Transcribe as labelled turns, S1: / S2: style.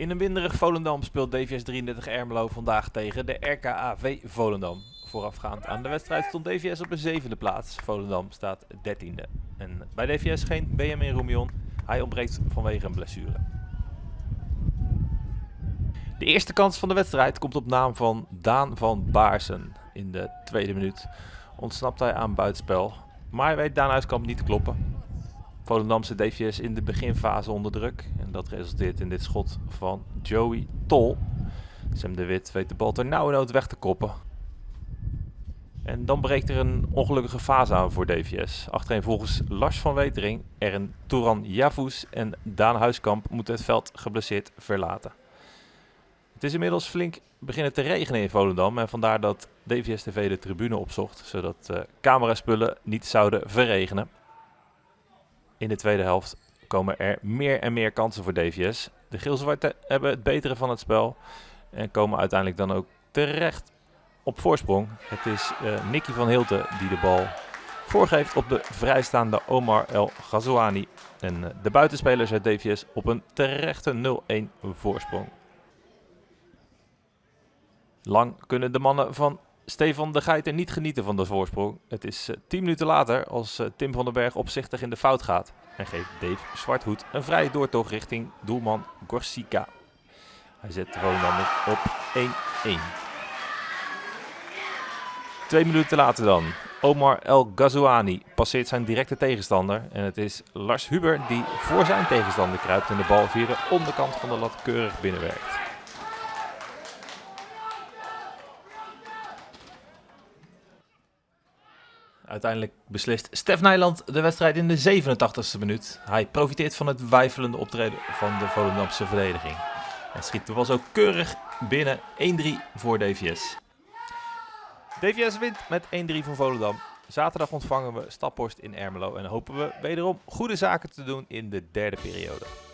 S1: In een winderig Volendam speelt DVS 33 Ermelo vandaag tegen de RKAV Volendam. Voorafgaand aan de wedstrijd stond DVS op de zevende plaats. Volendam staat dertiende. En bij DVS geen Benjamin Roemion. Hij ontbreekt vanwege een blessure. De eerste kans van de wedstrijd komt op naam van Daan van Baarsen. In de tweede minuut ontsnapt hij aan buitenspel. Maar weet Daan Huiskamp niet te kloppen. Volendamse DVS in de beginfase onder druk. En dat resulteert in dit schot van Joey Tol. Sam de Wit weet de bal ter nauwe weg te koppen. En dan breekt er een ongelukkige fase aan voor DVS. Achterin volgens Lars van Wetering, een Touran Javus en Daan Huiskamp moeten het veld geblesseerd verlaten. Het is inmiddels flink beginnen te regenen in Volendam en vandaar dat DVS TV de tribune opzocht, zodat uh, cameraspullen niet zouden verregenen. In de tweede helft komen er meer en meer kansen voor DVS. De Geel-Zwarte hebben het betere van het spel en komen uiteindelijk dan ook terecht op voorsprong. Het is uh, Nicky van Hilten die de bal voorgeeft op de vrijstaande Omar El Ghazouani. En uh, de buitenspelers uit DVS op een terechte 0-1 voorsprong. Lang kunnen de mannen van Stefan de Geiter niet genieten van de voorsprong. Het is uh, 10 minuten later als uh, Tim van den Berg opzichtig in de fout gaat. En geeft Dave Zwarthoed een vrije doortocht richting doelman Gorsica. Hij zet Volendammers op 1-1. Twee minuten later dan. Omar El Ghazouani passeert zijn directe tegenstander. En het is Lars Huber die voor zijn tegenstander kruipt en de bal via de onderkant van de lat keurig binnenwerkt. Uiteindelijk beslist Stef Nijland de wedstrijd in de 87e minuut. Hij profiteert van het wijfelende optreden van de Volendamse verdediging. En schiet de was ook keurig binnen 1-3 voor DVS. DVS wint met 1-3 van Volendam. Zaterdag ontvangen we Staphorst in Ermelo en hopen we wederom goede zaken te doen in de derde periode.